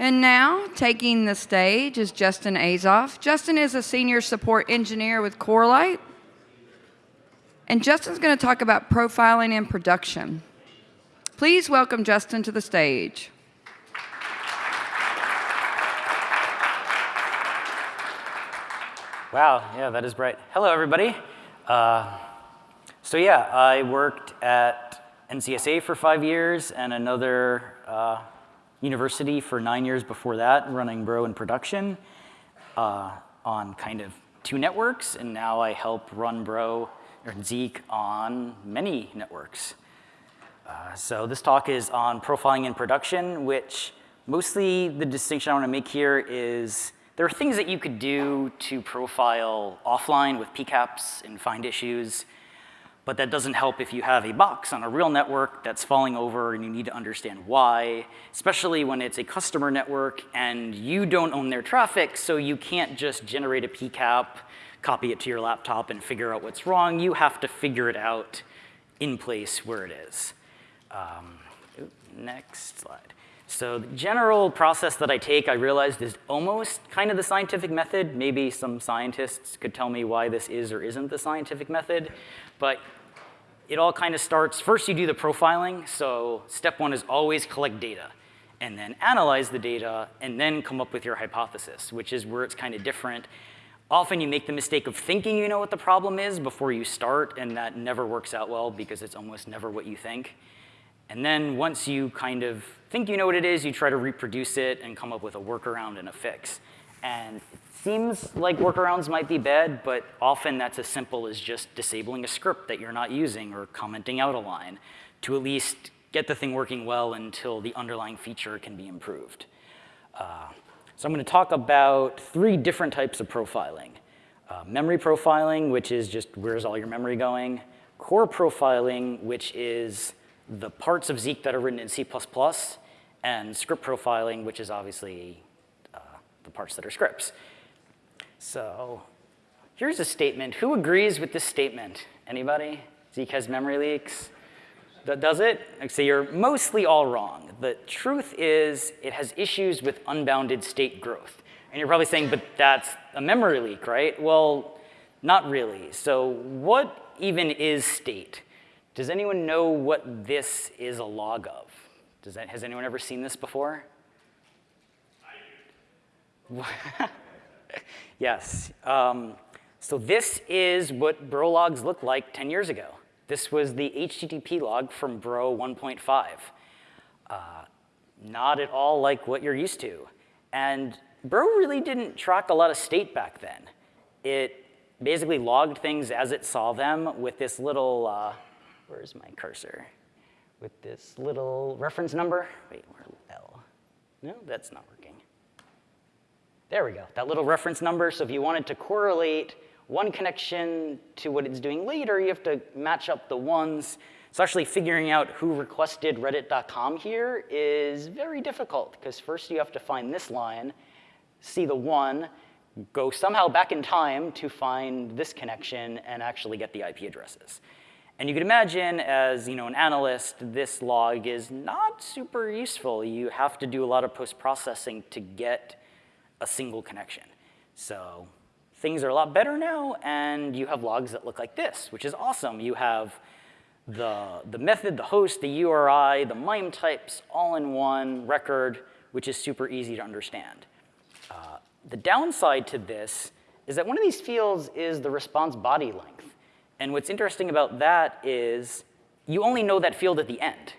And now, taking the stage is Justin Azoff. Justin is a senior support engineer with Corelight. And Justin's going to talk about profiling in production. Please welcome Justin to the stage. Wow, yeah, that is bright. Hello, everybody. Uh, so yeah, I worked at NCSA for five years and another uh, university for nine years before that, running Bro in production uh, on kind of two networks, and now I help run Bro or Zeek on many networks. Uh, so this talk is on profiling in production, which mostly the distinction I want to make here is there are things that you could do to profile offline with PCAPs and find issues but that doesn't help if you have a box on a real network that's falling over and you need to understand why, especially when it's a customer network and you don't own their traffic, so you can't just generate a PCAP, copy it to your laptop, and figure out what's wrong. You have to figure it out in place where it is. Um, next slide. So the general process that I take, I realized, is almost kind of the scientific method. Maybe some scientists could tell me why this is or isn't the scientific method. But it all kind of starts, first you do the profiling. So step one is always collect data and then analyze the data and then come up with your hypothesis, which is where it's kind of different. Often you make the mistake of thinking you know what the problem is before you start, and that never works out well because it's almost never what you think. And then once you kind of think you know what it is, you try to reproduce it and come up with a workaround and a fix. And Seems like workarounds might be bad, but often that's as simple as just disabling a script that you're not using or commenting out a line to at least get the thing working well until the underlying feature can be improved. Uh, so I'm going to talk about three different types of profiling. Uh, memory profiling, which is just where's all your memory going. Core profiling, which is the parts of Zeek that are written in C++. And script profiling, which is obviously uh, the parts that are scripts. So here's a statement. Who agrees with this statement? Anybody? Zeek has memory leaks? Does it? So you're mostly all wrong. The truth is it has issues with unbounded state growth. And you're probably saying, but that's a memory leak, right? Well, not really. So what even is state? Does anyone know what this is a log of? Does that, has anyone ever seen this before? yes. Um, so this is what bro logs looked like 10 years ago. This was the HTTP log from bro 1.5. Uh, not at all like what you're used to. And bro really didn't track a lot of state back then. It basically logged things as it saw them with this little, uh, where's my cursor? With this little reference number. Wait, where L? No, that's not working. There we go, that little reference number. So if you wanted to correlate one connection to what it's doing later, you have to match up the ones. So actually figuring out who requested reddit.com here is very difficult because first you have to find this line, see the one, go somehow back in time to find this connection and actually get the IP addresses. And you can imagine as you know, an analyst, this log is not super useful. You have to do a lot of post-processing to get a single connection. So things are a lot better now, and you have logs that look like this, which is awesome. You have the, the method, the host, the URI, the MIME types, all in one record, which is super easy to understand. Uh, the downside to this is that one of these fields is the response body length. And what's interesting about that is you only know that field at the end.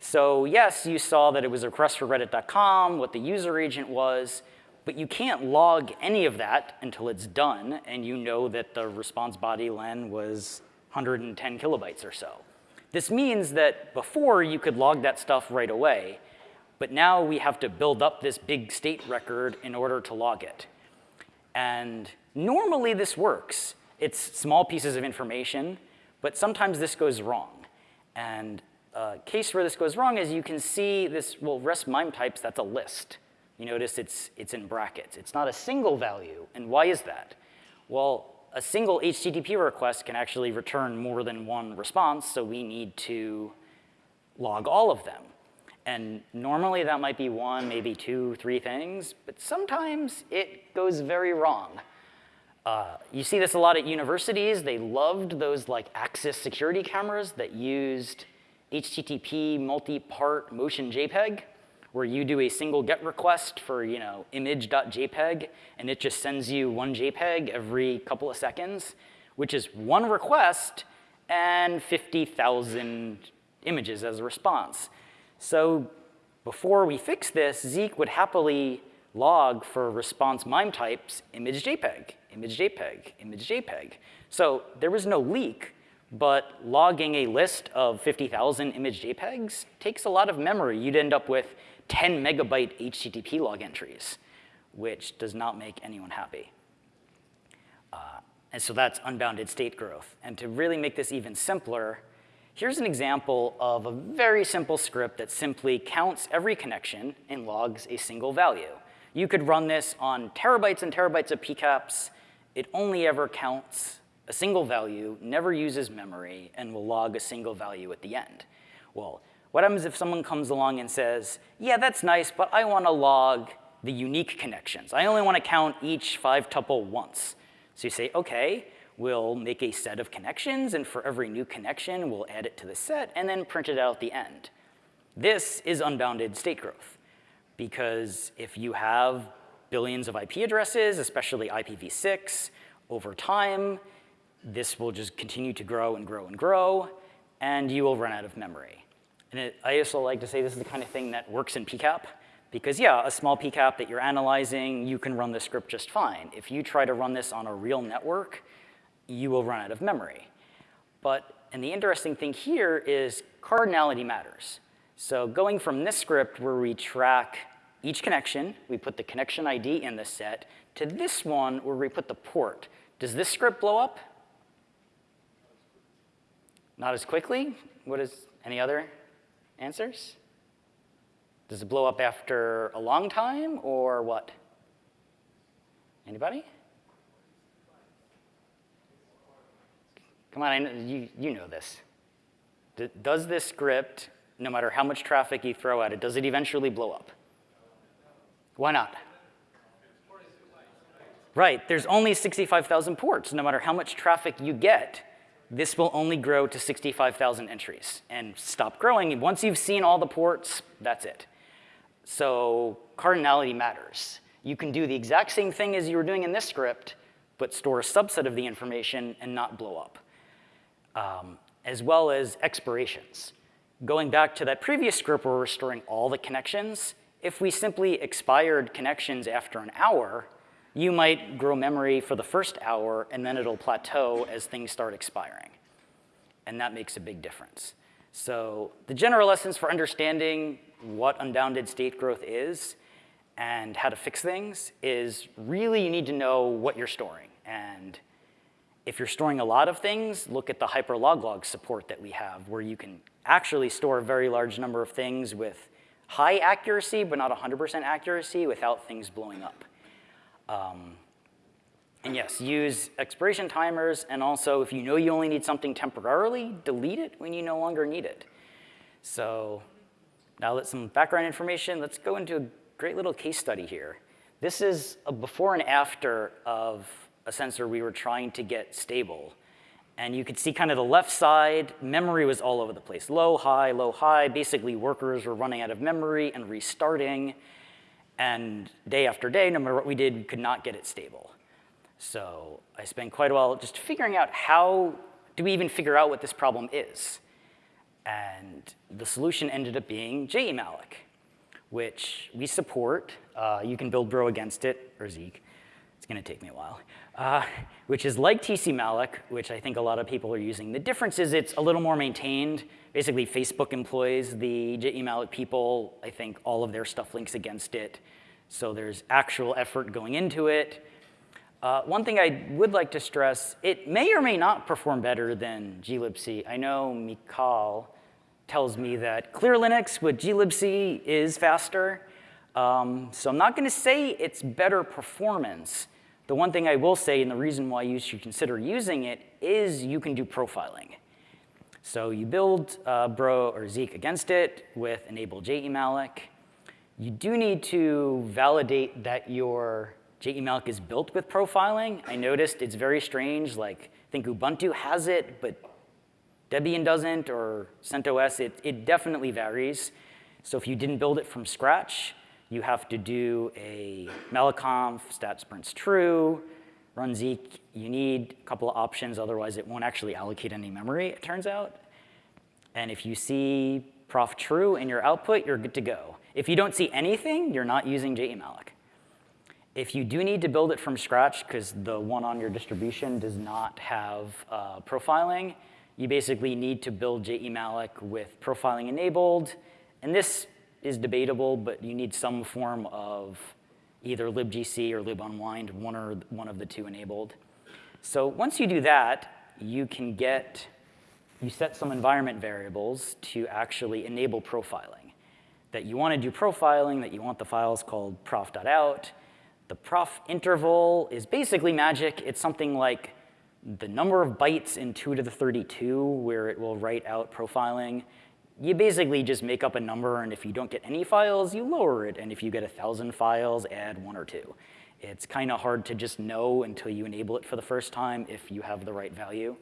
So yes, you saw that it was a request for reddit.com, what the user agent was, but you can't log any of that until it's done and you know that the response body len was 110 kilobytes or so. This means that before you could log that stuff right away, but now we have to build up this big state record in order to log it. And normally this works. It's small pieces of information, but sometimes this goes wrong. And a case where this goes wrong is you can see this, well, resp MIME types, that's a list. You notice it's, it's in brackets. It's not a single value. And why is that? Well, a single HTTP request can actually return more than one response, so we need to log all of them. And normally that might be one, maybe two, three things, but sometimes it goes very wrong. Uh, you see this a lot at universities. They loved those like Axis security cameras that used HTTP multi-part motion JPEG, where you do a single GET request for you know image.jpg, and it just sends you one JPEG every couple of seconds, which is one request and 50,000 images as a response. So before we fix this, Zeek would happily log for response MIME types image JPEG, image JPEG, image JPEG. So there was no leak, but logging a list of 50,000 image JPEGs takes a lot of memory. You'd end up with 10 megabyte HTTP log entries, which does not make anyone happy. Uh, and so that's unbounded state growth. And to really make this even simpler, here's an example of a very simple script that simply counts every connection and logs a single value. You could run this on terabytes and terabytes of PCAPs. It only ever counts a single value, never uses memory, and will log a single value at the end. Well, what happens if someone comes along and says, yeah, that's nice, but I want to log the unique connections. I only want to count each five tuple once. So you say, OK, we'll make a set of connections, and for every new connection, we'll add it to the set, and then print it out at the end. This is unbounded state growth because if you have billions of IP addresses, especially IPv6, over time, this will just continue to grow and grow and grow, and you will run out of memory. And it, I also like to say this is the kind of thing that works in PCAP, because yeah, a small PCAP that you're analyzing, you can run the script just fine. If you try to run this on a real network, you will run out of memory. But, and the interesting thing here is cardinality matters. So going from this script where we track each connection, we put the connection ID in the set, to this one where we put the port. Does this script blow up? Not as quickly? What is, any other answers? Does it blow up after a long time or what? Anybody? Come on, I know, you, you know this. D does this script no matter how much traffic you throw at it, does it eventually blow up? Why not? Right, there's only 65,000 ports. No matter how much traffic you get, this will only grow to 65,000 entries and stop growing. Once you've seen all the ports, that's it. So cardinality matters. You can do the exact same thing as you were doing in this script, but store a subset of the information and not blow up, um, as well as expirations going back to that previous script where we're storing all the connections, if we simply expired connections after an hour, you might grow memory for the first hour, and then it'll plateau as things start expiring. And that makes a big difference. So the general lessons for understanding what unbounded state growth is and how to fix things is really you need to know what you're storing. And if you're storing a lot of things, look at the hyperloglog support that we have, where you can actually store a very large number of things with high accuracy, but not 100% accuracy without things blowing up. Um, and yes, use expiration timers, and also if you know you only need something temporarily, delete it when you no longer need it. So now that some background information, let's go into a great little case study here. This is a before and after of a sensor we were trying to get stable. And you could see kind of the left side, memory was all over the place. Low, high, low, high. Basically, workers were running out of memory and restarting. And day after day, no matter what we did, we could not get it stable. So I spent quite a while just figuring out how do we even figure out what this problem is. And the solution ended up being JEmalloc, which we support. Uh, you can build Bro against it, or Zeek. It's going to take me a while uh, which is like tcmalloc, which I think a lot of people are using. The difference is it's a little more maintained. Basically, Facebook employs the jemalloc people. I think all of their stuff links against it. So there's actual effort going into it. Uh, one thing I would like to stress, it may or may not perform better than glibc. I know Mikal tells me that Clear Linux with glibc is faster. Um, so I'm not going to say it's better performance. The one thing I will say, and the reason why you should consider using it, is you can do profiling. So you build uh, Bro or Zeek against it with enable jemalloc. You do need to validate that your jemalloc is built with profiling. I noticed it's very strange, like I think Ubuntu has it, but Debian doesn't, or CentOS, it, it definitely varies. So if you didn't build it from scratch, you have to do a malloconf stat sprints true, run Zeek. You need a couple of options, otherwise it won't actually allocate any memory, it turns out. And if you see prof true in your output, you're good to go. If you don't see anything, you're not using jemalloc. If you do need to build it from scratch because the one on your distribution does not have uh, profiling, you basically need to build jemalloc with profiling enabled. And this is debatable, but you need some form of either libgc or libunwind, one or one of the two enabled. So once you do that, you can get, you set some environment variables to actually enable profiling. That you want to do profiling, that you want the files called prof.out. The prof interval is basically magic. It's something like the number of bytes in 2 to the 32 where it will write out profiling you basically just make up a number, and if you don't get any files, you lower it. And if you get 1,000 files, add one or two. It's kind of hard to just know until you enable it for the first time if you have the right value.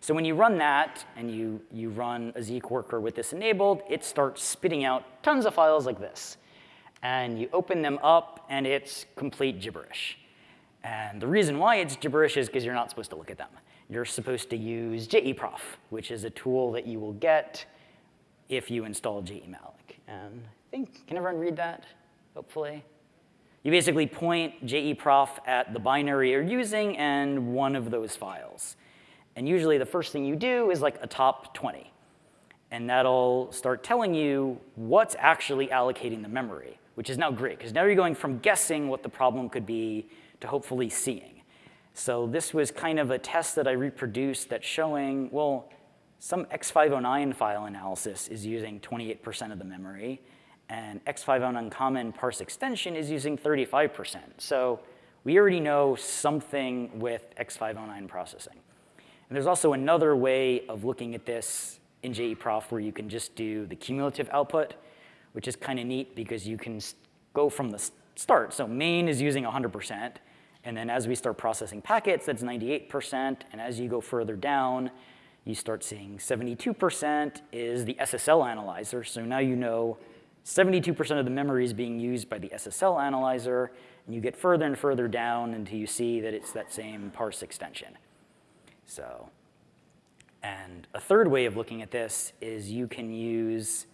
So when you run that and you, you run a Zeek worker with this enabled, it starts spitting out tons of files like this. And you open them up, and it's complete gibberish. And the reason why it's gibberish is because you're not supposed to look at them. You're supposed to use jeprof, which is a tool that you will get if you install jemalloc. And um, I think, can everyone read that, hopefully? You basically point jeprof at the binary you're using and one of those files. And usually the first thing you do is like a top 20. And that'll start telling you what's actually allocating the memory, which is now great, because now you're going from guessing what the problem could be to hopefully seeing. So this was kind of a test that I reproduced that's showing, well, some X509 file analysis is using 28% of the memory, and X509 common parse extension is using 35%. So we already know something with X509 processing. And there's also another way of looking at this in JEPROF where you can just do the cumulative output, which is kind of neat because you can go from the start. So main is using 100%, and then as we start processing packets, that's 98%, and as you go further down, you start seeing 72% is the SSL analyzer. So now you know 72% of the memory is being used by the SSL analyzer, and you get further and further down until you see that it's that same parse extension. So, and a third way of looking at this is you can use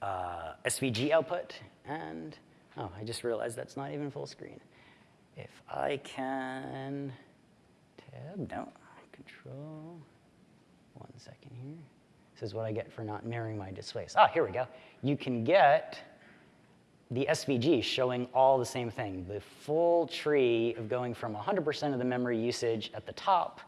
uh, SVG output, and oh, I just realized that's not even full screen. If I can tab, no, control, one second here. This is what I get for not mirroring my displays. Ah, here we go. You can get the SVG showing all the same thing, the full tree of going from 100% of the memory usage at the top,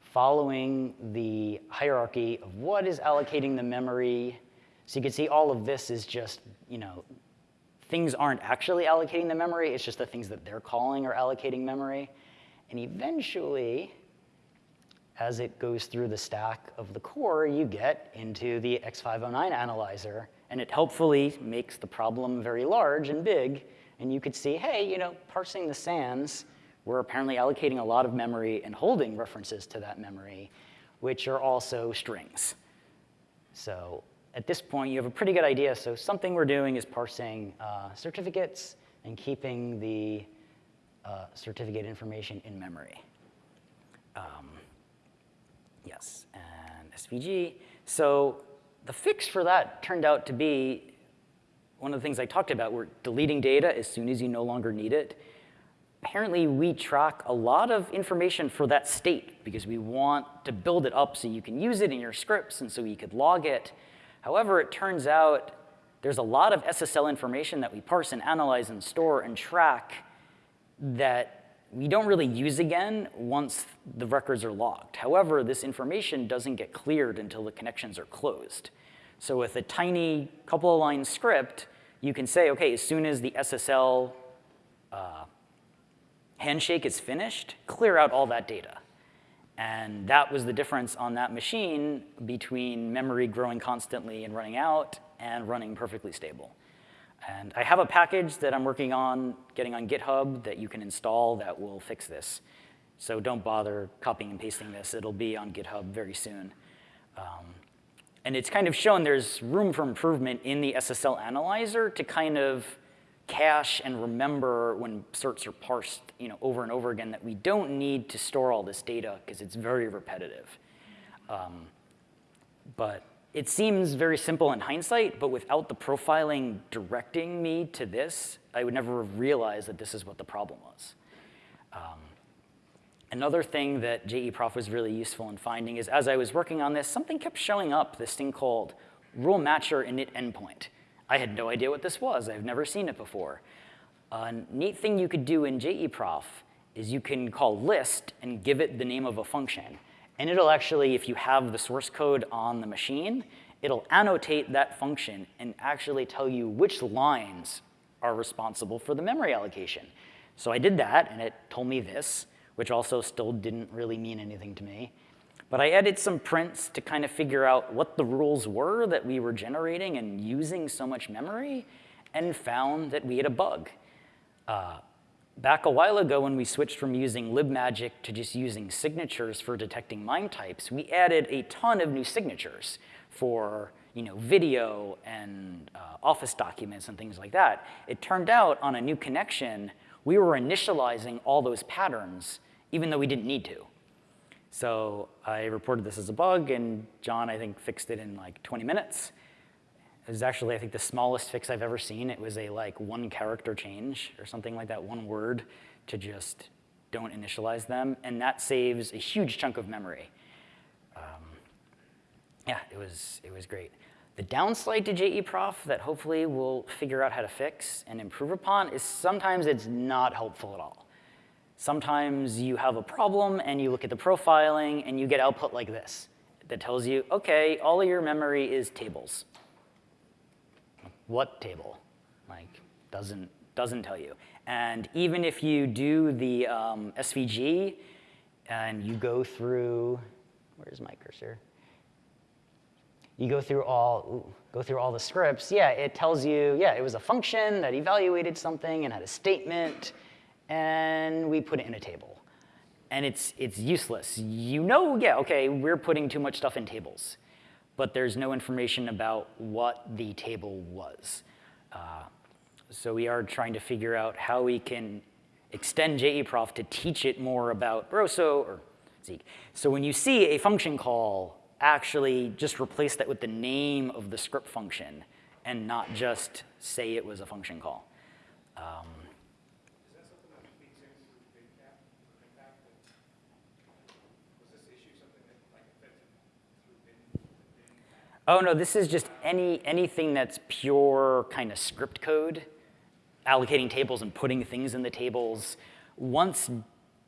following the hierarchy of what is allocating the memory. So you can see all of this is just, you know, things aren't actually allocating the memory, it's just the things that they're calling are allocating memory. And eventually, as it goes through the stack of the core, you get into the X509 analyzer, and it helpfully makes the problem very large and big, and you could see, hey, you know, parsing the SANs, we're apparently allocating a lot of memory and holding references to that memory, which are also strings. So at this point, you have a pretty good idea. So something we're doing is parsing uh, certificates and keeping the uh, certificate information in memory. Um, Yes, and SVG. So the fix for that turned out to be one of the things I talked about, we're deleting data as soon as you no longer need it. Apparently, we track a lot of information for that state because we want to build it up so you can use it in your scripts and so you could log it. However, it turns out there's a lot of SSL information that we parse and analyze and store and track that we don't really use again once the records are logged. However, this information doesn't get cleared until the connections are closed. So with a tiny couple of line script, you can say, okay, as soon as the SSL uh, handshake is finished, clear out all that data. And that was the difference on that machine between memory growing constantly and running out and running perfectly stable. And I have a package that I'm working on getting on GitHub that you can install that will fix this. So don't bother copying and pasting this. It'll be on GitHub very soon. Um, and it's kind of shown there's room for improvement in the SSL analyzer to kind of cache and remember when certs are parsed you know, over and over again that we don't need to store all this data because it's very repetitive. Um, but it seems very simple in hindsight, but without the profiling directing me to this, I would never have realized that this is what the problem was. Um, another thing that JE Prof was really useful in finding is as I was working on this, something kept showing up, this thing called rule matcher init endpoint. I had no idea what this was. I've never seen it before. A neat thing you could do in JE Prof is you can call list and give it the name of a function. And it'll actually, if you have the source code on the machine, it'll annotate that function and actually tell you which lines are responsible for the memory allocation. So I did that, and it told me this, which also still didn't really mean anything to me. But I added some prints to kind of figure out what the rules were that we were generating and using so much memory, and found that we had a bug. Uh, back a while ago when we switched from using libmagic to just using signatures for detecting MIME types, we added a ton of new signatures for you know, video and uh, office documents and things like that. It turned out on a new connection, we were initializing all those patterns even though we didn't need to. So I reported this as a bug, and John, I think, fixed it in like 20 minutes. It was actually, I think, the smallest fix I've ever seen. It was a like one character change or something like that, one word to just don't initialize them. And that saves a huge chunk of memory. Um, yeah, it was, it was great. The downside to JEPROF that hopefully we'll figure out how to fix and improve upon is sometimes it's not helpful at all. Sometimes you have a problem and you look at the profiling and you get output like this that tells you, okay, all of your memory is tables what table? Like, doesn't, doesn't tell you. And even if you do the um, SVG and you go through, where's my cursor? You go through all, ooh, go through all the scripts, yeah, it tells you, yeah, it was a function that evaluated something and had a statement, and we put it in a table. And it's, it's useless. You know, yeah, okay, we're putting too much stuff in tables but there's no information about what the table was. Uh, so we are trying to figure out how we can extend JEPROF to teach it more about Barroso or Zeek. So when you see a function call, actually just replace that with the name of the script function and not just say it was a function call. Um, Oh, no, this is just any, anything that's pure kind of script code, allocating tables and putting things in the tables. Once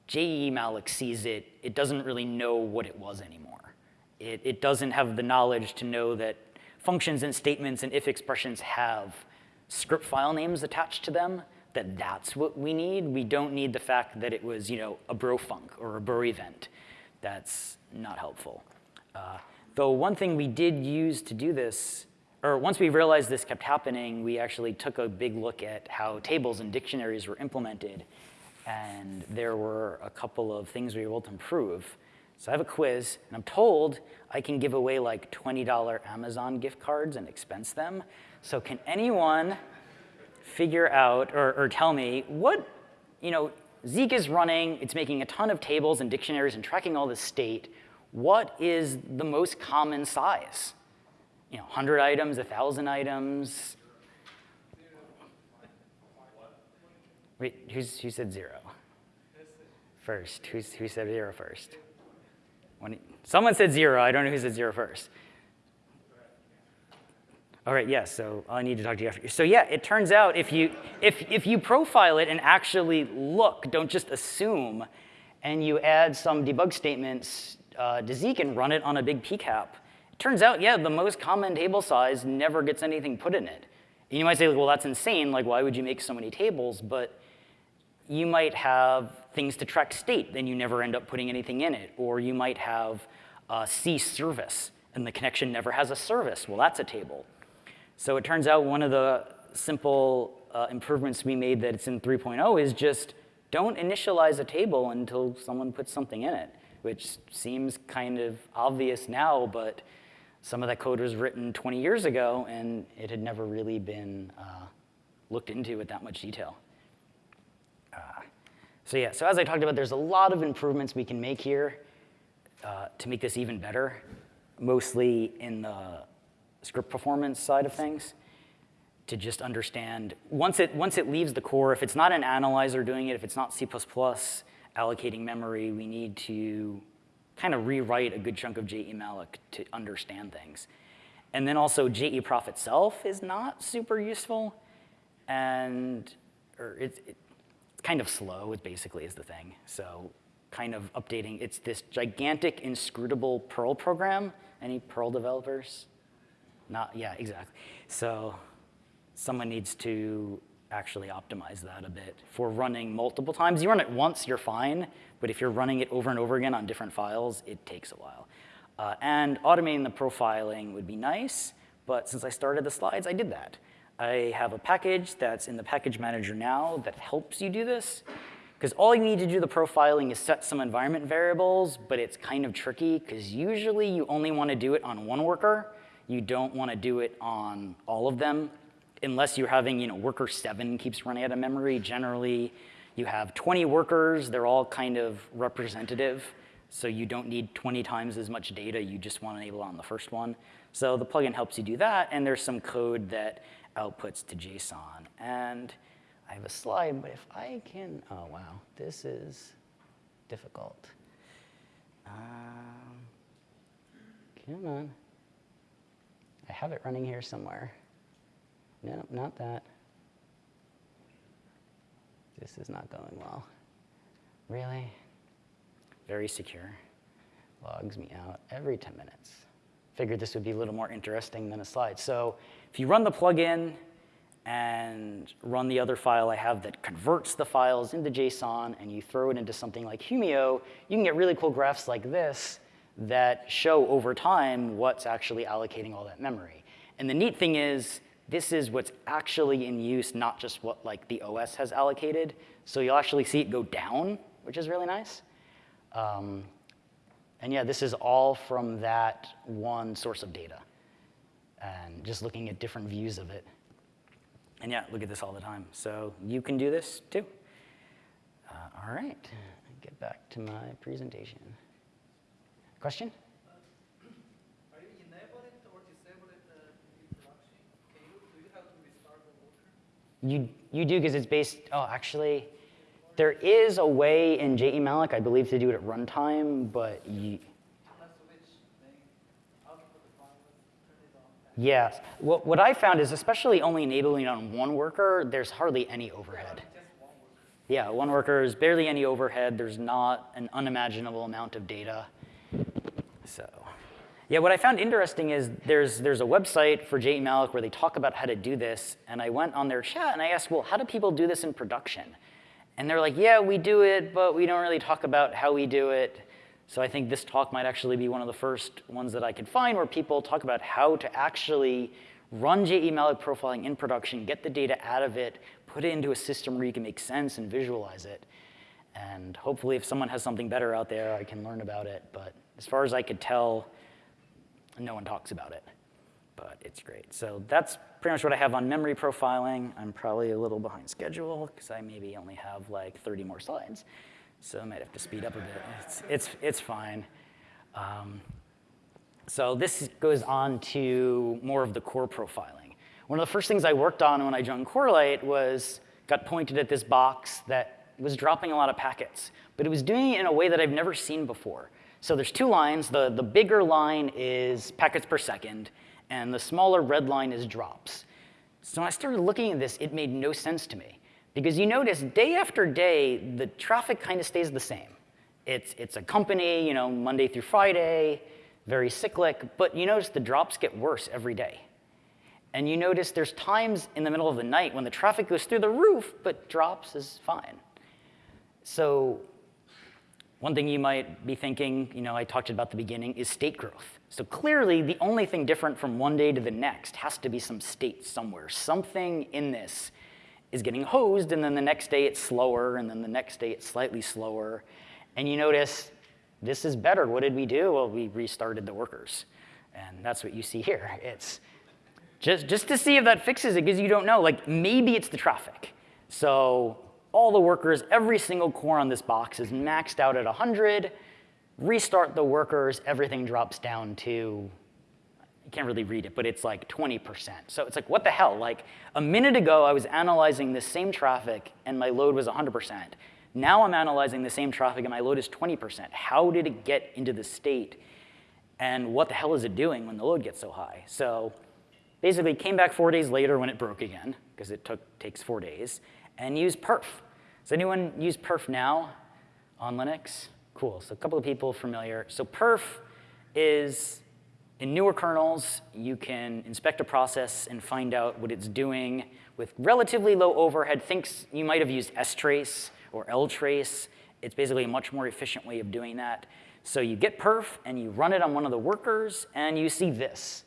JE-malloc sees it, it doesn't really know what it was anymore. It, it doesn't have the knowledge to know that functions and statements and if expressions have script file names attached to them, that that's what we need. We don't need the fact that it was you know, a brofunc or a bro event. That's not helpful. Uh, Though one thing we did use to do this, or once we realized this kept happening, we actually took a big look at how tables and dictionaries were implemented. And there were a couple of things we were able to improve. So I have a quiz, and I'm told I can give away like $20 Amazon gift cards and expense them. So can anyone figure out or, or tell me what, you know, Zeek is running, it's making a ton of tables and dictionaries and tracking all this state what is the most common size? You know, 100 items, 1,000 items? Wait, who's, who said zero? First, who's, who said zero first? When, someone said zero, I don't know who said zero first. All right, yes, yeah, so I need to talk to you after. So yeah, it turns out if you, if, if you profile it and actually look, don't just assume, and you add some debug statements uh, and run it on a big PCAP. It turns out, yeah, the most common table size never gets anything put in it. And you might say, well, that's insane. Like, why would you make so many tables? But you might have things to track state, then you never end up putting anything in it. Or you might have a C service, and the connection never has a service. Well, that's a table. So it turns out one of the simple uh, improvements we made that it's in 3.0 is just don't initialize a table until someone puts something in it, which seems kind of obvious now, but some of that code was written 20 years ago, and it had never really been uh, looked into with that much detail. Uh, so yeah, so as I talked about, there's a lot of improvements we can make here uh, to make this even better, mostly in the script performance side of things to just understand, once it, once it leaves the core, if it's not an analyzer doing it, if it's not C++ allocating memory, we need to kind of rewrite a good chunk of JEmalloc to understand things. And then also JEProf itself is not super useful, and or it's, it's kind of slow, it basically is the thing. So kind of updating, it's this gigantic inscrutable Perl program. Any Perl developers? Not, yeah, exactly. So someone needs to actually optimize that a bit. For running multiple times, you run it once, you're fine, but if you're running it over and over again on different files, it takes a while. Uh, and automating the profiling would be nice, but since I started the slides, I did that. I have a package that's in the package manager now that helps you do this, because all you need to do the profiling is set some environment variables, but it's kind of tricky, because usually you only want to do it on one worker. You don't want to do it on all of them unless you're having, you know, worker seven keeps running out of memory, generally you have 20 workers, they're all kind of representative, so you don't need 20 times as much data, you just want to enable on the first one. So the plugin helps you do that, and there's some code that outputs to JSON. And I have a slide, but if I can, oh wow, this is difficult. Um, come on. I have it running here somewhere. No, not that. This is not going well. Really? Very secure. Logs me out every 10 minutes. Figured this would be a little more interesting than a slide. So if you run the plugin and run the other file I have that converts the files into JSON and you throw it into something like Humio, you can get really cool graphs like this that show over time what's actually allocating all that memory. And the neat thing is this is what's actually in use, not just what like the OS has allocated. So you'll actually see it go down, which is really nice. Um, and yeah, this is all from that one source of data. And just looking at different views of it. And yeah, look at this all the time. So you can do this too. Uh, all right, get back to my presentation. Question? You, you do because it's based, oh, actually, there is a way in JE JEmalloc, I believe, to do it at runtime, but you, Yes. What, what I found is, especially only enabling on one worker, there's hardly any overhead. Yeah, one worker is barely any overhead. There's not an unimaginable amount of data. So. Yeah, what I found interesting is there's, there's a website for JEmalloc where they talk about how to do this, and I went on their chat and I asked, well, how do people do this in production? And they're like, yeah, we do it, but we don't really talk about how we do it. So I think this talk might actually be one of the first ones that I could find where people talk about how to actually run JEmalloc profiling in production, get the data out of it, put it into a system where you can make sense and visualize it. And hopefully if someone has something better out there, I can learn about it. But as far as I could tell, no one talks about it, but it's great. So that's pretty much what I have on memory profiling. I'm probably a little behind schedule because I maybe only have like 30 more slides. So I might have to speed up a bit. It's, it's, it's fine. Um, so this goes on to more of the core profiling. One of the first things I worked on when I joined Corelight was got pointed at this box that was dropping a lot of packets, but it was doing it in a way that I've never seen before. So there's two lines. The, the bigger line is packets per second, and the smaller red line is drops. So when I started looking at this, it made no sense to me. Because you notice day after day, the traffic kind of stays the same. It's, it's a company, you know, Monday through Friday, very cyclic, but you notice the drops get worse every day. And you notice there's times in the middle of the night when the traffic goes through the roof, but drops is fine. So one thing you might be thinking, you know, I talked about the beginning, is state growth. So clearly, the only thing different from one day to the next has to be some state somewhere. Something in this is getting hosed, and then the next day it's slower, and then the next day it's slightly slower. And you notice, this is better. What did we do? Well, we restarted the workers. And that's what you see here. It's just, just to see if that fixes it, because you don't know. Like, maybe it's the traffic. So all the workers, every single core on this box is maxed out at 100. Restart the workers, everything drops down to, you can't really read it, but it's like 20%. So it's like, what the hell? Like, a minute ago, I was analyzing the same traffic, and my load was 100%. Now I'm analyzing the same traffic, and my load is 20%. How did it get into the state? And what the hell is it doing when the load gets so high? So basically came back four days later when it broke again, because it took, takes four days, and used perf. Does anyone use perf now on Linux? Cool, so a couple of people familiar. So perf is, in newer kernels, you can inspect a process and find out what it's doing with relatively low overhead. Thinks you might have used strace or ltrace. It's basically a much more efficient way of doing that. So you get perf, and you run it on one of the workers, and you see this.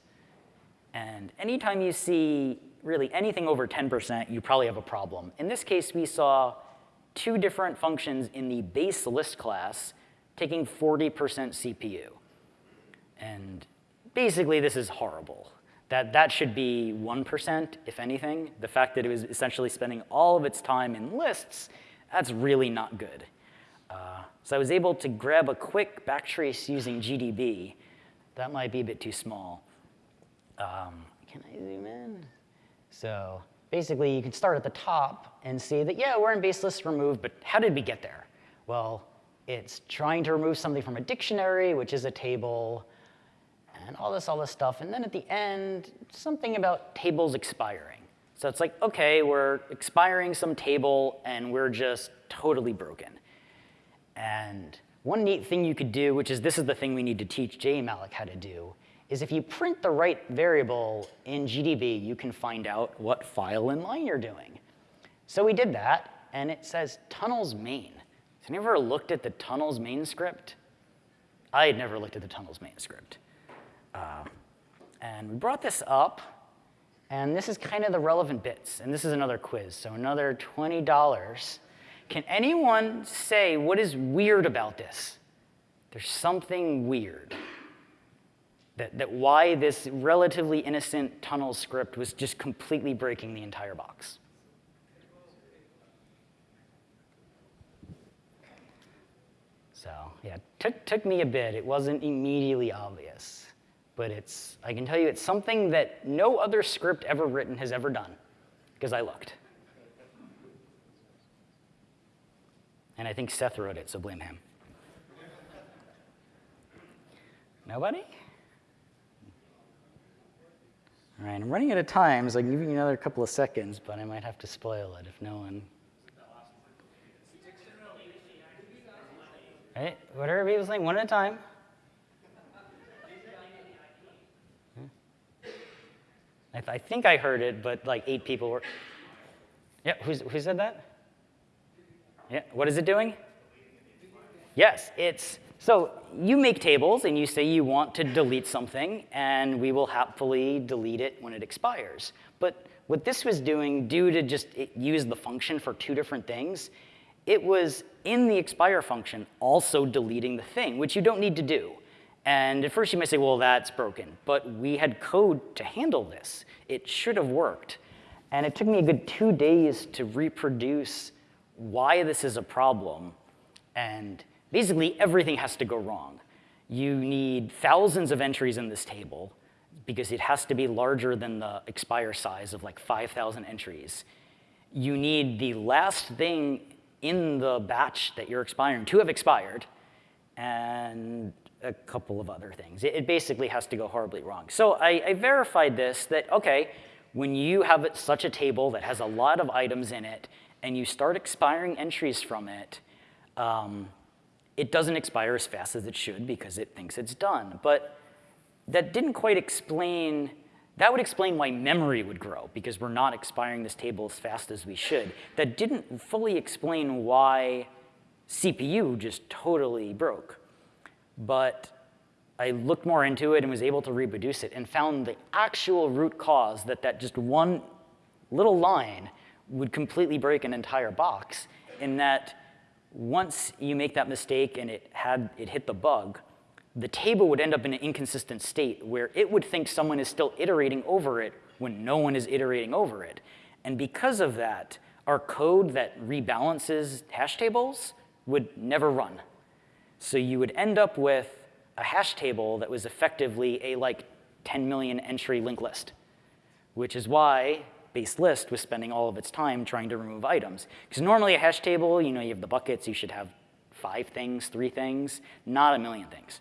And anytime you see really anything over 10%, you probably have a problem. In this case, we saw two different functions in the base list class taking 40% CPU. And basically, this is horrible. That, that should be 1%, if anything. The fact that it was essentially spending all of its time in lists, that's really not good. Uh, so I was able to grab a quick backtrace using GDB. That might be a bit too small. Um, can I zoom in? So basically, you can start at the top and see that, yeah, we're in base list remove, but how did we get there? Well, it's trying to remove something from a dictionary, which is a table, and all this, all this stuff. And then at the end, something about tables expiring. So it's like, OK, we're expiring some table, and we're just totally broken. And one neat thing you could do, which is this is the thing we need to teach JEmalloc how to do, is if you print the right variable in GDB, you can find out what file and line you're doing. So we did that, and it says tunnels main. Has anyone ever looked at the tunnels main script? I had never looked at the tunnels main script. Uh, and we brought this up, and this is kind of the relevant bits. And this is another quiz, so another $20. Can anyone say what is weird about this? There's something weird that, that why this relatively innocent tunnel script was just completely breaking the entire box. So yeah, took, took me a bit. It wasn't immediately obvious. But it's, I can tell you it's something that no other script ever written has ever done, because I looked. And I think Seth wrote it, so blame him. Nobody? All right, I'm running out of time, so I can give you another couple of seconds, but I might have to spoil it if no one. Right, what are people saying? One at a time. I, th I, think I heard it, but like eight people were. Yeah, who's, who said that? Yeah, what is it doing? Yes, it's so you make tables and you say you want to delete something, and we will happily delete it when it expires. But what this was doing, due to just use the function for two different things, it was in the expire function also deleting the thing, which you don't need to do. And at first you might say, well, that's broken. But we had code to handle this. It should have worked. And it took me a good two days to reproduce why this is a problem. And basically everything has to go wrong. You need thousands of entries in this table because it has to be larger than the expire size of like 5,000 entries. You need the last thing in the batch that you're expiring to have expired and a couple of other things. It, basically has to go horribly wrong. So I, I verified this that, OK, when you have such a table that has a lot of items in it and you start expiring entries from it, um, it doesn't expire as fast as it should because it thinks it's done. But that didn't quite explain, that would explain why memory would grow because we're not expiring this table as fast as we should. That didn't fully explain why CPU just totally broke. But I looked more into it and was able to reproduce it and found the actual root cause that that just one little line would completely break an entire box in that once you make that mistake and it, had, it hit the bug, the table would end up in an inconsistent state where it would think someone is still iterating over it when no one is iterating over it. And because of that, our code that rebalances hash tables would never run. So you would end up with a hash table that was effectively a like 10 million entry linked list, which is why base list was spending all of its time trying to remove items. Because normally a hash table, you know, you have the buckets, you should have five things, three things, not a million things.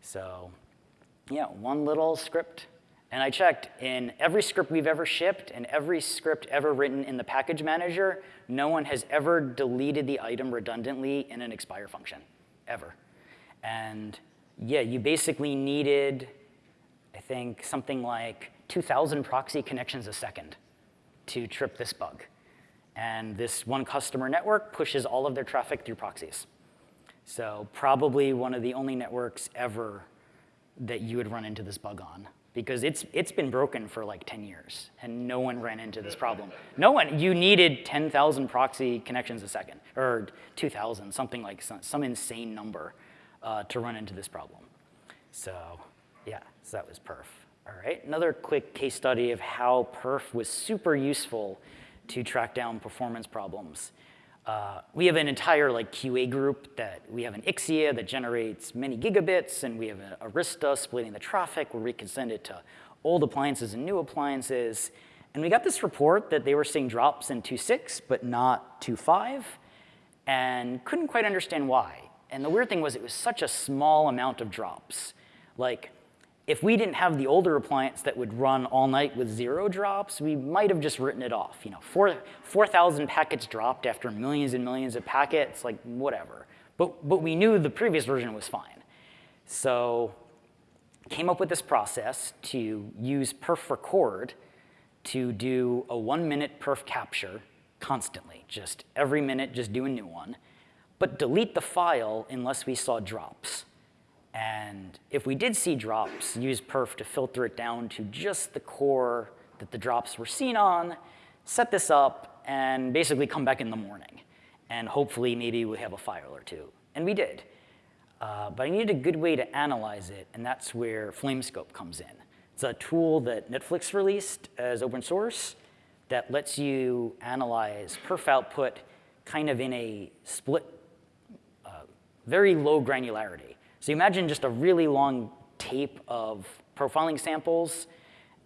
So yeah, one little script. And I checked, in every script we've ever shipped and every script ever written in the package manager, no one has ever deleted the item redundantly in an expire function, ever. And yeah, you basically needed, I think, something like 2,000 proxy connections a second to trip this bug. And this one customer network pushes all of their traffic through proxies. So probably one of the only networks ever that you would run into this bug on because it's, it's been broken for like 10 years and no one ran into this problem. No one, you needed 10,000 proxy connections a second or 2,000, something like some, some insane number uh, to run into this problem. So yeah, so that was perf. All right, another quick case study of how perf was super useful to track down performance problems. Uh, we have an entire like QA group that we have an Ixia that generates many gigabits, and we have a Arista splitting the traffic where we can send it to old appliances and new appliances. And we got this report that they were seeing drops in 2.6, but not 2.5, and couldn't quite understand why. And the weird thing was it was such a small amount of drops. Like if we didn't have the older appliance that would run all night with zero drops, we might have just written it off. You know, 4,000 4, packets dropped after millions and millions of packets, like whatever. But, but we knew the previous version was fine. So came up with this process to use perf record to do a one minute perf capture constantly, just every minute, just do a new one, but delete the file unless we saw drops. And if we did see drops, use perf to filter it down to just the core that the drops were seen on, set this up, and basically come back in the morning. And hopefully maybe we have a file or two. And we did. Uh, but I needed a good way to analyze it, and that's where Flamescope comes in. It's a tool that Netflix released as open source that lets you analyze perf output kind of in a split, uh, very low granularity. So imagine just a really long tape of profiling samples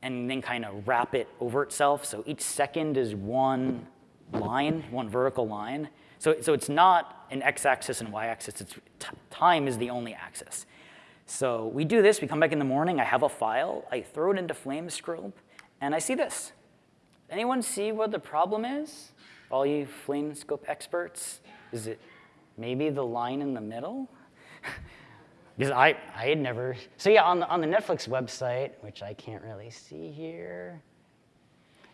and then kind of wrap it over itself. So each second is one line, one vertical line. So, so it's not an x-axis and y-axis. It's time is the only axis. So we do this. We come back in the morning. I have a file. I throw it into Flamescope, and I see this. Anyone see what the problem is? All you Flamescope experts? Is it maybe the line in the middle? Because I, I had never, so yeah, on the, on the Netflix website, which I can't really see here,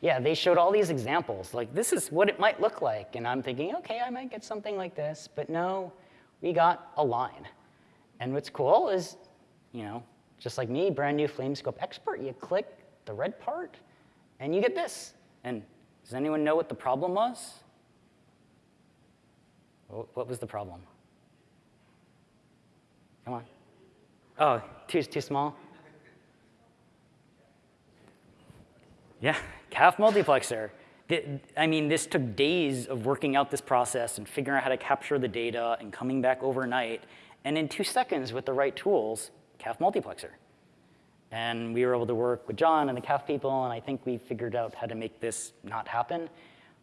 yeah, they showed all these examples, like this is what it might look like. And I'm thinking, okay, I might get something like this, but no, we got a line. And what's cool is, you know, just like me, brand new Flamescope expert, you click the red part and you get this. And does anyone know what the problem was? What was the problem? Come on. Oh, too, too small? Yeah, CAF multiplexer. I mean, this took days of working out this process and figuring out how to capture the data and coming back overnight. And in two seconds, with the right tools, CAF multiplexer. And we were able to work with John and the CAF people, and I think we figured out how to make this not happen.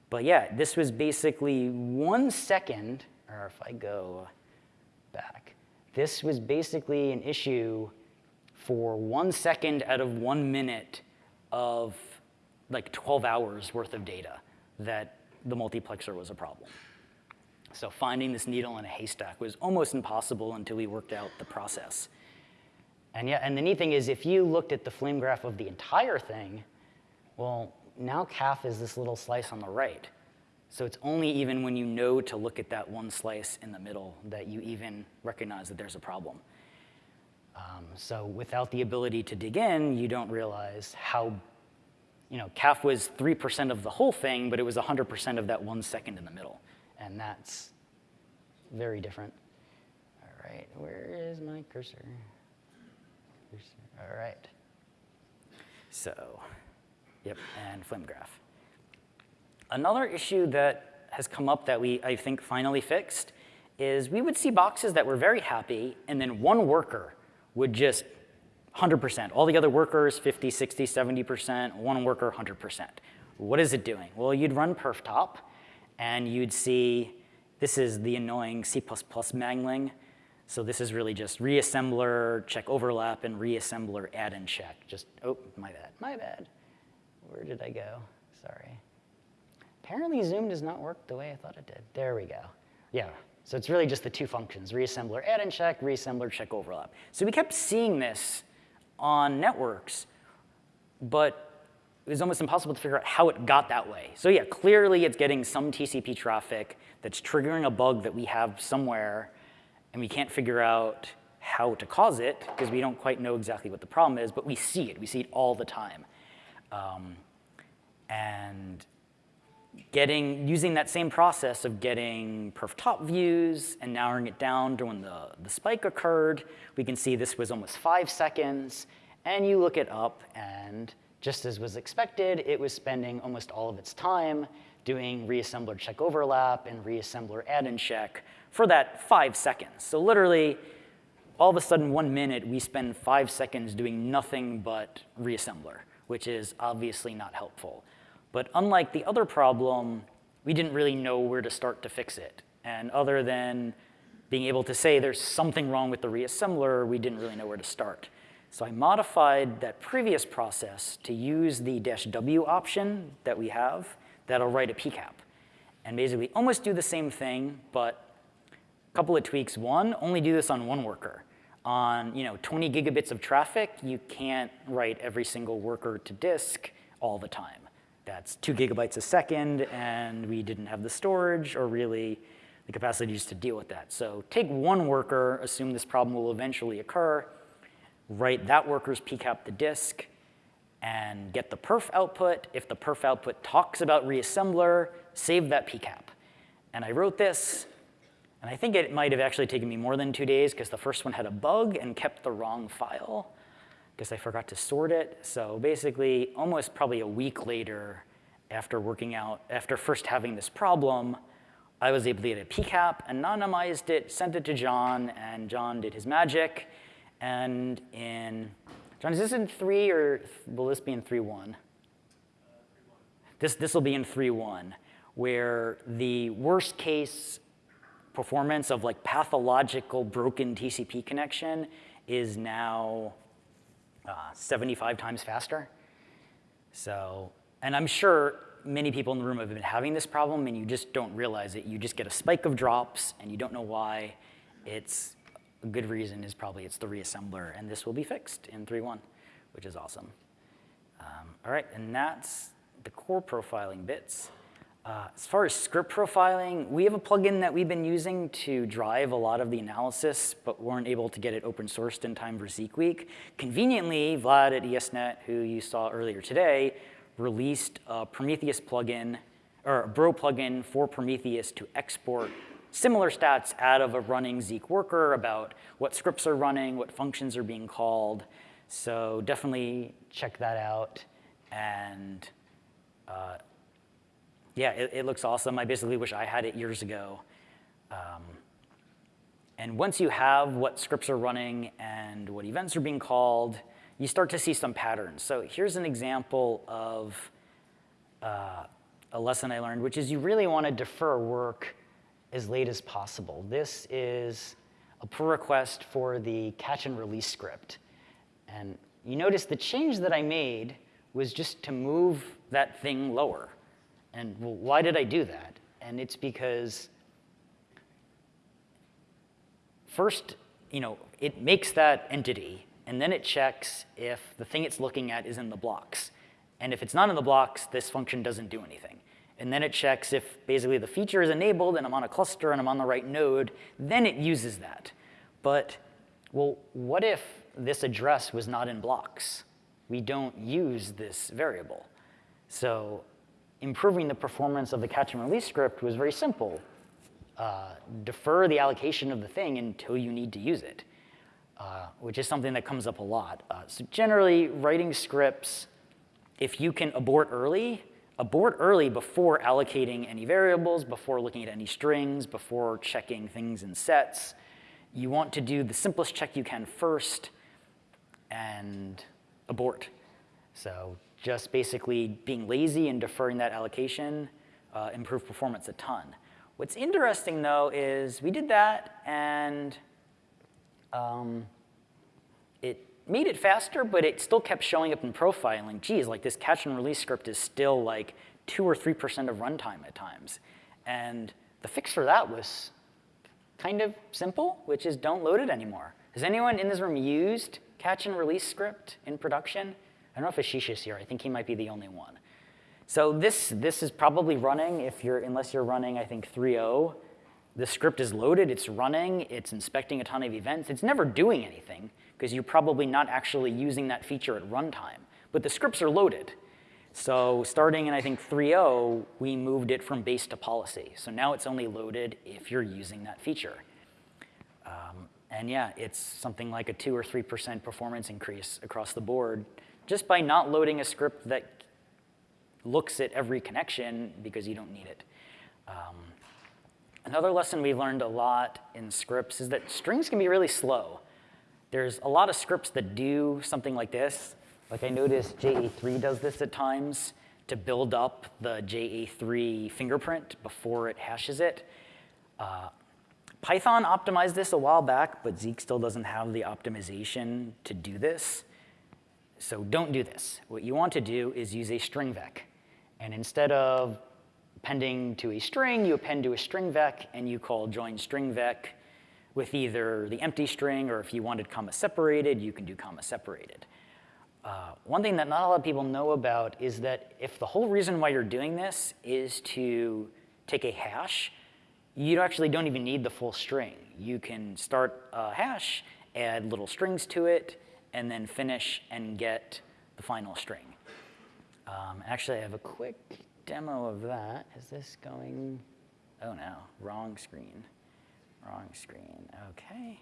But yeah, this was basically one second, or if I go back, this was basically an issue for one second out of one minute of like 12 hours worth of data that the multiplexer was a problem. So finding this needle in a haystack was almost impossible until we worked out the process. And yeah, and the neat thing is if you looked at the flame graph of the entire thing, well, now CAF is this little slice on the right. So it's only even when you know to look at that one slice in the middle that you even recognize that there's a problem. Um, so without the ability to dig in, you don't realize how, you know, CAF was 3% of the whole thing, but it was 100% of that one second in the middle. And that's very different. All right, where is my cursor? cursor. All right. So, yep, and flame graph. Another issue that has come up that we, I think, finally fixed is we would see boxes that were very happy, and then one worker would just 100%. All the other workers, 50, 60, 70%, one worker, 100%. What is it doing? Well, you'd run perftop, and you'd see, this is the annoying C++ mangling. So this is really just reassembler, check overlap, and reassembler add and check. Just, oh, my bad, my bad. Where did I go? Sorry. Apparently Zoom does not work the way I thought it did. There we go. Yeah, so it's really just the two functions, reassembler add and check, reassembler check overlap. So we kept seeing this on networks, but it was almost impossible to figure out how it got that way. So yeah, clearly it's getting some TCP traffic that's triggering a bug that we have somewhere and we can't figure out how to cause it because we don't quite know exactly what the problem is, but we see it. We see it all the time. Um, and getting, using that same process of getting perf top views and narrowing it down to when the, the spike occurred, we can see this was almost five seconds. And you look it up, and just as was expected, it was spending almost all of its time doing reassembler check overlap and reassembler add and check for that five seconds. So literally, all of a sudden, one minute, we spend five seconds doing nothing but reassembler, which is obviously not helpful. But unlike the other problem, we didn't really know where to start to fix it. And other than being able to say there's something wrong with the reassembler, we didn't really know where to start. So I modified that previous process to use the dash W option that we have that'll write a PCAP. And basically almost do the same thing, but a couple of tweaks. One, only do this on one worker. On you know 20 gigabits of traffic, you can't write every single worker to disk all the time. That's two gigabytes a second, and we didn't have the storage or really the capacity just to deal with that. So take one worker, assume this problem will eventually occur, write that worker's PCAP to disk, and get the perf output. If the perf output talks about reassembler, save that PCAP. And I wrote this and I think it might have actually taken me more than two days because the first one had a bug and kept the wrong file because I forgot to sort it. So basically, almost probably a week later, after working out, after first having this problem, I was able to get a PCAP, anonymized it, sent it to John, and John did his magic. And in, John, is this in three or will this be in 3.1? Uh, this, this will be in 3.1, where the worst case performance of like pathological broken TCP connection is now uh, 75 times faster. So, and I'm sure many people in the room have been having this problem and you just don't realize it. You just get a spike of drops and you don't know why. It's a good reason is probably it's the reassembler and this will be fixed in 3.1, which is awesome. Um, all right, and that's the core profiling bits. Uh, as far as script profiling, we have a plugin that we've been using to drive a lot of the analysis, but weren't able to get it open sourced in time for Zeek Week. Conveniently, Vlad at ESNet, who you saw earlier today, released a Prometheus plugin, or a Bro plugin for Prometheus to export similar stats out of a running Zeek worker about what scripts are running, what functions are being called. So definitely check that out. And uh, yeah, it, it, looks awesome. I basically wish I had it years ago. Um, and once you have what scripts are running and what events are being called, you start to see some patterns. So here's an example of uh, a lesson I learned, which is you really want to defer work as late as possible. This is a pull request for the catch and release script. And you notice the change that I made was just to move that thing lower. And well, why did I do that? And it's because first, you know, it makes that entity, and then it checks if the thing it's looking at is in the blocks. And if it's not in the blocks, this function doesn't do anything. And then it checks if basically the feature is enabled and I'm on a cluster and I'm on the right node, then it uses that. But, well, what if this address was not in blocks? We don't use this variable. So improving the performance of the catch and release script was very simple. Uh, defer the allocation of the thing until you need to use it, uh, which is something that comes up a lot. Uh, so generally, writing scripts, if you can abort early, abort early before allocating any variables, before looking at any strings, before checking things in sets. You want to do the simplest check you can first and abort. So just basically being lazy and deferring that allocation uh, improve performance a ton. What's interesting though is we did that and um, it made it faster, but it still kept showing up in profiling. Geez, like this catch and release script is still like two or 3% of runtime at times. And the fix for that was kind of simple, which is don't load it anymore. Has anyone in this room used catch and release script in production? I don't know if Ashish is here. I think he might be the only one. So this, this is probably running if you're, unless you're running, I think, 3.0. The script is loaded, it's running, it's inspecting a ton of events. It's never doing anything because you're probably not actually using that feature at runtime. But the scripts are loaded. So starting in, I think, 3.0, we moved it from base to policy. So now it's only loaded if you're using that feature. Um, and yeah, it's something like a 2 or 3% performance increase across the board just by not loading a script that looks at every connection because you don't need it. Um, another lesson we learned a lot in scripts is that strings can be really slow. There's a lot of scripts that do something like this. Like I noticed JA3 does this at times to build up the JA3 fingerprint before it hashes it. Uh, Python optimized this a while back, but Zeek still doesn't have the optimization to do this. So don't do this. What you want to do is use a string vec. And instead of appending to a string, you append to a string vec, and you call join string vec with either the empty string, or if you wanted comma separated, you can do comma separated. Uh, one thing that not a lot of people know about is that if the whole reason why you're doing this is to take a hash, you actually don't even need the full string. You can start a hash, add little strings to it, and then finish and get the final string. Um, actually, I have a quick demo of that. Is this going? Oh no, wrong screen. Wrong screen. Okay.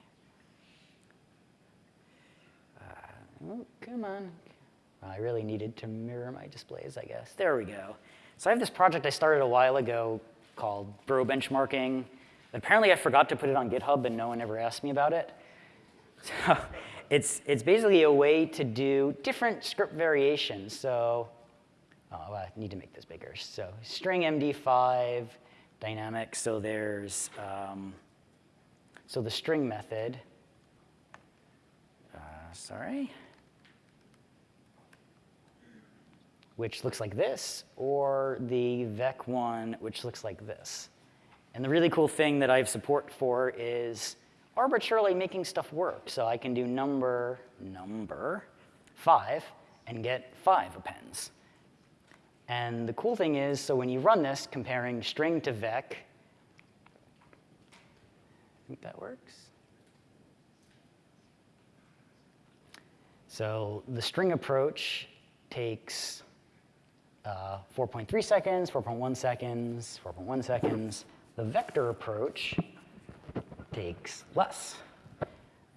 Uh, oh, come on. Well, I really needed to mirror my displays, I guess. There we go. So I have this project I started a while ago called Bro Benchmarking. Apparently, I forgot to put it on GitHub, and no one ever asked me about it. So it's, it's basically a way to do different script variations. So oh, I need to make this bigger. So string MD5, dynamic. So there's, um, so the string method, uh, sorry, which looks like this, or the vec one, which looks like this. And the really cool thing that I have support for is arbitrarily making stuff work. So I can do number, number, 5, and get 5 appends. And the cool thing is, so when you run this, comparing string to vec, I think that works. So the string approach takes uh, 4.3 seconds, 4.1 seconds, 4.1 seconds. The vector approach takes less.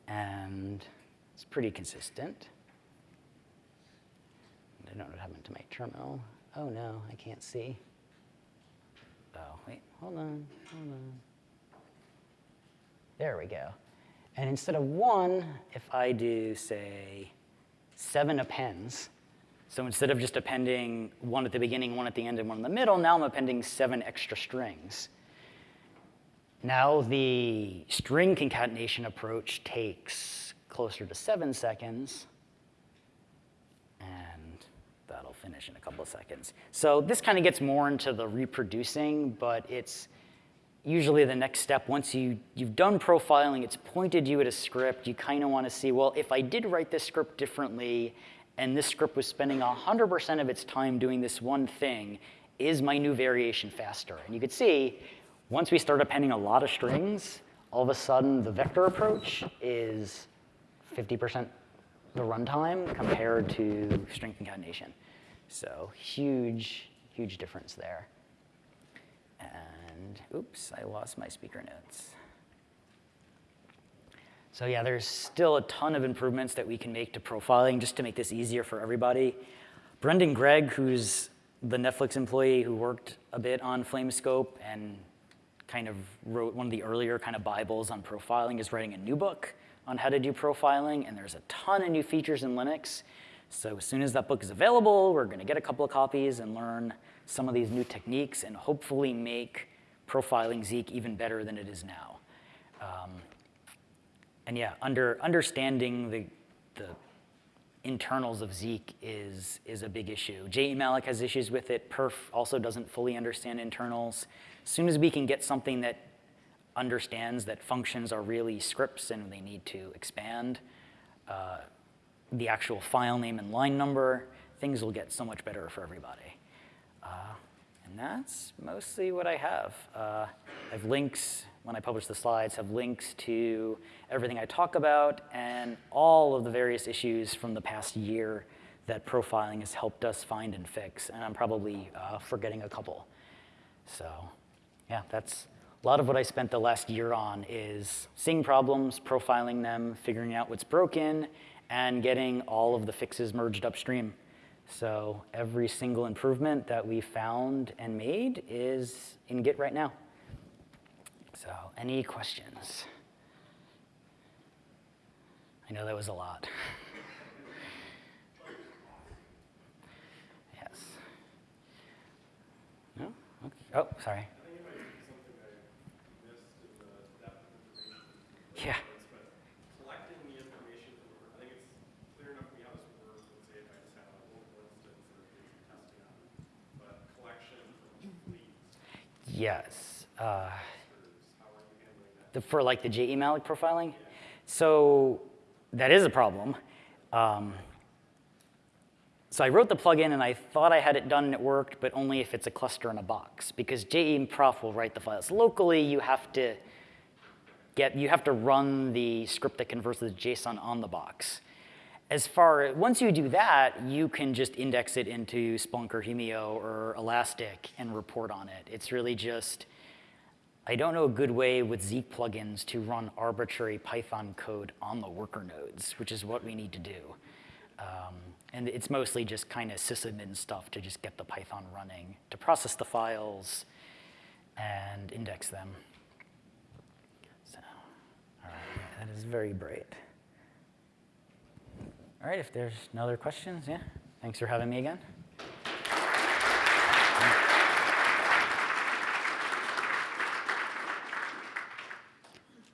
And it's pretty consistent. I don't know what happened to my terminal. Oh no, I can't see. Oh, wait, hold on, hold on. There we go. And instead of one, if I do, say, seven appends, so instead of just appending one at the beginning, one at the end, and one in the middle, now I'm appending seven extra strings. Now the string concatenation approach takes closer to seven seconds, and that'll finish in a couple of seconds. So this kind of gets more into the reproducing, but it's usually the next step. Once you, you've done profiling, it's pointed you at a script, you kind of want to see, well, if I did write this script differently, and this script was spending 100% of its time doing this one thing, is my new variation faster? And you could see, once we start appending a lot of strings, all of a sudden the vector approach is 50% the runtime compared to string concatenation. So huge, huge difference there. And oops, I lost my speaker notes. So yeah, there's still a ton of improvements that we can make to profiling just to make this easier for everybody. Brendan Gregg, who's the Netflix employee who worked a bit on Flamescope and kind of wrote one of the earlier kind of Bibles on profiling, is writing a new book on how to do profiling, and there's a ton of new features in Linux. So as soon as that book is available, we're gonna get a couple of copies and learn some of these new techniques and hopefully make profiling Zeek even better than it is now. Um, and yeah, under, understanding the, the internals of Zeek is, is a big issue. JEmalloc has issues with it. Perf also doesn't fully understand internals. As soon as we can get something that understands that functions are really scripts and they need to expand uh, the actual file name and line number, things will get so much better for everybody. Uh, and that's mostly what I have. Uh, I have links, when I publish the slides, have links to everything I talk about and all of the various issues from the past year that profiling has helped us find and fix. And I'm probably uh, forgetting a couple. So yeah, that's a lot of what I spent the last year on is seeing problems, profiling them, figuring out what's broken, and getting all of the fixes merged upstream. So every single improvement that we found and made is in Git right now. So any questions? I know that was a lot. yes. No? Okay. Oh, sorry. Yeah. collecting the information, I think it's clear enough for me how this works, let's say if I just have a local instance or if it's testing on it. But collection from fleets, Yes. Uh, how are you handling that? the, for like the JEmalloc profiling? So that is a problem. Um, so I wrote the plugin and I thought I had it done and it worked, but only if it's a cluster in a box. Because JE Prof will write the files. Locally, you have to get, you have to run the script that converts the JSON on the box. As far, once you do that, you can just index it into Splunk or Humio or Elastic and report on it. It's really just, I don't know a good way with Zeek plugins to run arbitrary Python code on the worker nodes, which is what we need to do. Um, and it's mostly just kind of sysadmin stuff to just get the Python running, to process the files and index them. So, all right, that is very bright. All right, if there's no other questions, yeah, thanks for having me again.